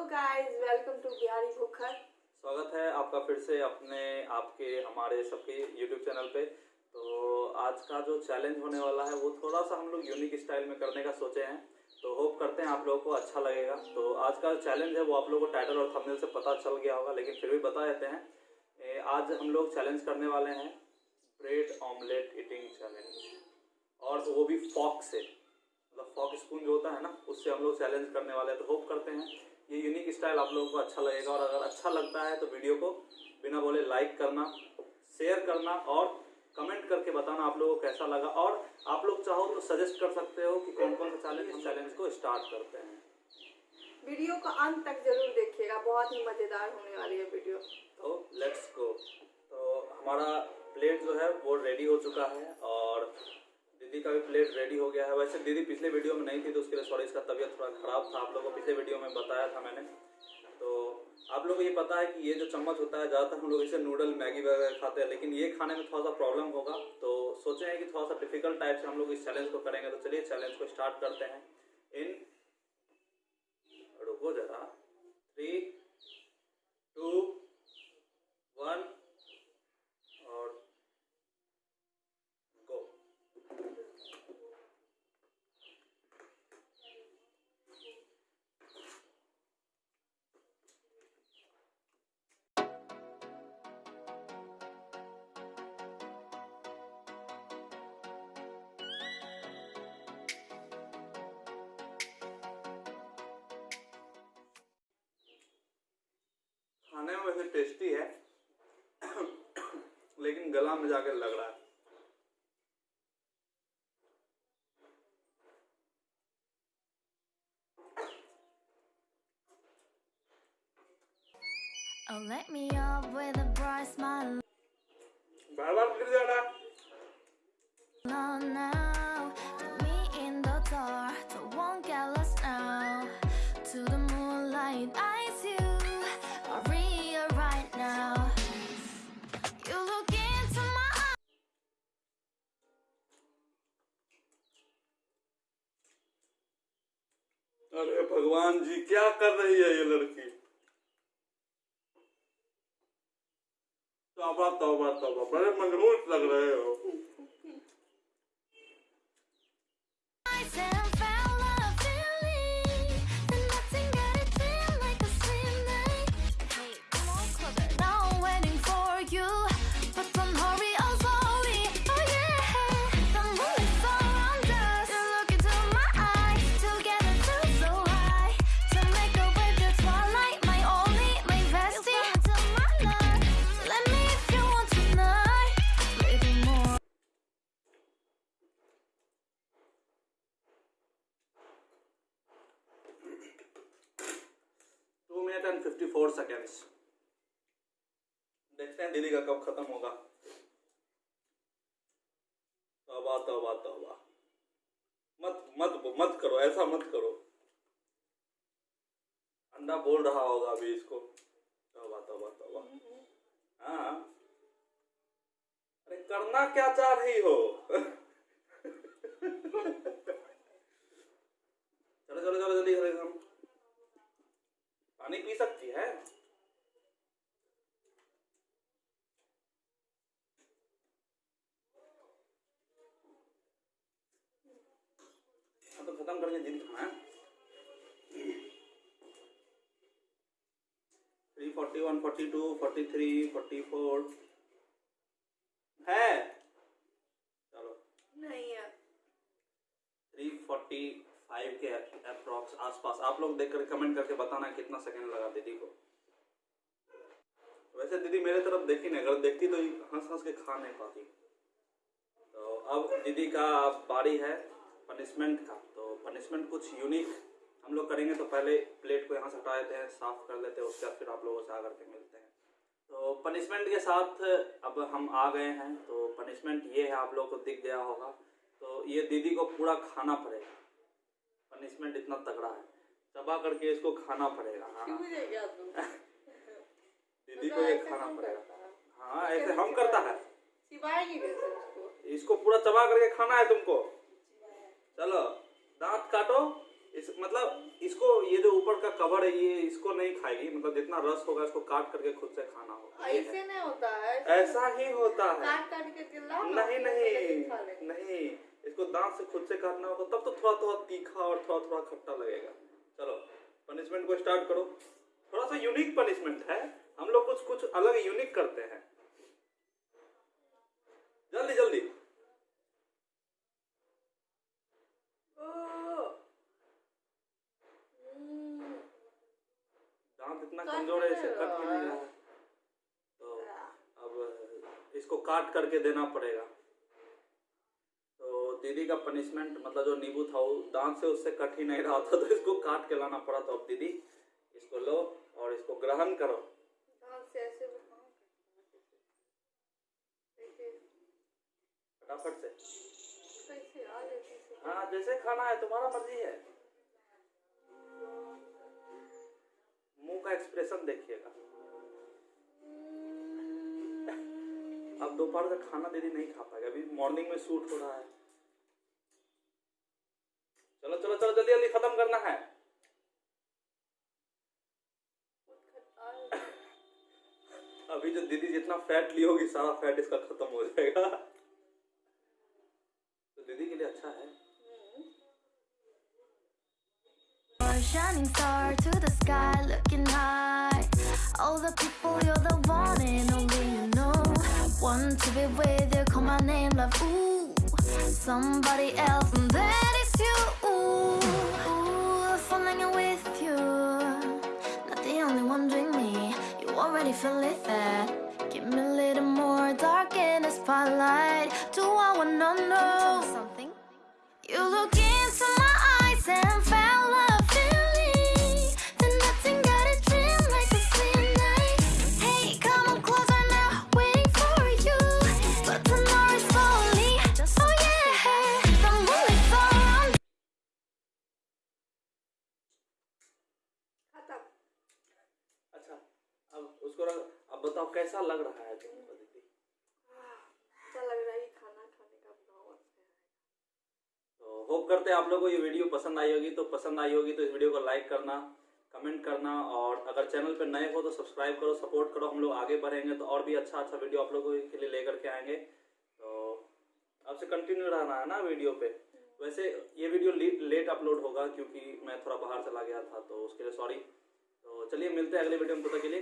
Guys welcome to Bihari Bhukhar स्वागत है आपका फिर से अपने, आपके, हमारे सबके यूट्यूब चैनल पे। तो आज का जो चैलेंज होने वाला है, वो थोड़ा सा हम लोग यूनिक स्टाइल में करने का सोचे हैं। तो होप करते हैं आप लोगों को अच्छा लगेगा। तो आज का चैलेंज है, वो आप लोगों को टाइटल और थंबनेल से पता चल गया होगा, लेकिन फिर भी बता देते हैं। आज हम लोग चैलेंज करने वाले हैं ब्रेड ऑमलेट ईटिंग चैलेंज और वो भी फॉक से। मतलब फॉक स्पून जो होता है ना, उससे हम लोग चैलेंज करने वाले हैं। तो होप करते हैं ये यूनिक स्टाइल आप लोगों को अच्छा लगेगा और अगर अच्छा लगता है तो वीडियो को बिना बोले लाइक करना शेयर करना और कमेंट करके बताना आप लोगों को कैसा लगा। और आप लोग चाहो तो सजेस्ट कर सकते हो कि कौन कौन सा चैलेंज हम चैलेंज को स्टार्ट करते हैं। वीडियो को अंत तक ज़रूर देखिएगा बहुत ही मज़ेदार होने वाली है वीडियो तो लेट्स गो तो हमारा प्लेट जो है वो रेडी हो चुका है और दीदी का भी प्लेट रेडी हो गया है। वैसे दीदी पिछले वीडियो में नहीं थी तो उसके लिए सॉरी इसका तबीयत थोड़ा ख़राब था। आप लोगों को पिछले वीडियो में बताया था मैंने। तो आप लोगों को ये पता है कि ये जो चम्मच होता है, ज़्यादातर हम लोग इसे नूडल मैगी वगैरह खाते हैं, लेकिन ये खाने में थोड़ा सा प्रॉब्लम होगा। तो सोचे हैं कि थोड़ा सा डिफ़िकल्ट टाइप से हम लोग इस चैलेंज को करेंगे। तो चलिए चैलेंज को स्टार्ट करते हैं। इन रुको जरा। थ्री टू वन वैसे टेस्टी है लेकिन गला में जाकर लग रहा है। Oh, let me up with a bright smile. बार बार गिर जा रहा है अरे भगवान जी, क्या कर रही है ये लड़की? तौबा तौबा तौबा, बड़े मज़बूत लग रहे हो। Minute and fifty four seconds देखते हैं दीदी का कब खत्म होगा। तौबा तौबा तौबा। मत मत मत करो, ऐसा मत करो। अंडा बोल रहा होगा अभी इसको। तौबा तौबा तौबा। हाँ। अरे, करना क्या चाह रही हो चलो चलो चलो जल्दी जल्दी हम पानी पी सकती है हाँ तो खत्म करके जिद खाना है three forty one forty two forty three forty four. है? चलो। नहीं है। थ्री फोर्टी फाइव के अप्रॉक्स आसपास। आप लोग देख कर कमेंट करके बताना कितना सेकंड लगा दीदी को। वैसे दीदी मेरे तरफ़ देखी नहीं अगर देखती तो हंस हंस के खा नहीं पाती। तो अब दीदी का बारी है पनिशमेंट का। पनिशमेंट कुछ यूनिक हम लोग करेंगे तो पहले प्लेट को यहाँ से हटा देते हैं साफ़ कर लेते हैं उसके बाद फिर आप लोगों से आकर के मिलते हैं। तो पनिशमेंट के साथ अब हम आ गए हैं तो पनिशमेंट ये है आप लोगों को दिख गया होगा। तो ये दीदी को पूरा खाना पड़ेगा। पनिशमेंट इतना तगड़ा है। चबा करके इसको खाना पड़ेगा। हाँ। दीदी को ये खाना पड़ेगा। हाँ ऐसे हम करता है। इसको पूरा चबा करके खाना है तुमको? चलो। दांत काटो इस मतलब इसको ये जो ऊपर का कवर है ये इसको नहीं खाएगी। मतलब जितना रस होगा इसको काट करके खुद से खाना होगा। ऐसे नहीं होता है ऐसा ही होता है। काट काट के चिल्ला नहीं नहीं नहीं इसको दांत से खुद से काटना होगा तब तो थोड़ा थोड़ा तीखा और थोड़ा थोड़ा खट्टा लगेगा। चलो पनिशमेंट को स्टार्ट करो। थोड़ा सा यूनिक पनिशमेंट है। हम लोग कुछ कुछ अलग यूनिक करते हैं जल्दी जल्दी दांत इतना कट कमज़ोर है इसे नहीं कट रहा नहीं रहा है। तो अब इसको काट करके देना पड़ेगा। तो दीदी का पनिशमेंट मतलब जो नींबू था वो दांत से उससे कट ही नहीं रहा था तो इसको काट के लाना पड़ा तो अब दीदी इसको लो और इसको ग्रहण करो। भी फटाफट से। है। हाँ जैसे खाना है तुम्हारा मर्ज़ी है। मुँह का एक्सप्रेशन देखिएगा। अब दोपहर का खाना दीदी नहीं खा पाएगा। अभी मॉर्निंग में शूट हो रहा है। चलो चलो चलो, जल्दी जल्दी खत्म करना है। अभी जो दीदी जितना फैट ली होगी, सारा फैट इसका खत्म हो जाएगा। तो दीदी के लिए अच्छा है। Shining star to the sky, looking high. All the people, you're the one and only you know. Want to be with you, call my name, love. Ooh, somebody else, and that is you. Ooh, ooh, falling in with you. Not the only one doing me. You already feel it there. Give me a little more dark in the spotlight. Do I wanna know something? You look into my eyes and कैसा लग रहा है तुमको दीदी अच्छा लग रहा है खाना खाने का भाव अच्छा है। तो होप करते हैं आप लोगों को ये वीडियो पसंद आई होगी। तो पसंद आई होगी तो इस वीडियो को लाइक करना कमेंट करना और अगर चैनल पर नए हो तो सब्सक्राइब करो सपोर्ट करो हम लोग आगे बढ़ेंगे तो और भी अच्छा अच्छा वीडियो आप लोगों के लिए लेकर के आएँगे। तो अब से कंटिन्यू रहना है ना वीडियो पे। वैसे ये वीडियो लेट अपलोड होगा क्योंकि मैं थोड़ा बाहर चला गया था तो उसके लिए सॉरी तो चलिए मिलते हैं अगले वीडियो में तक के लिए।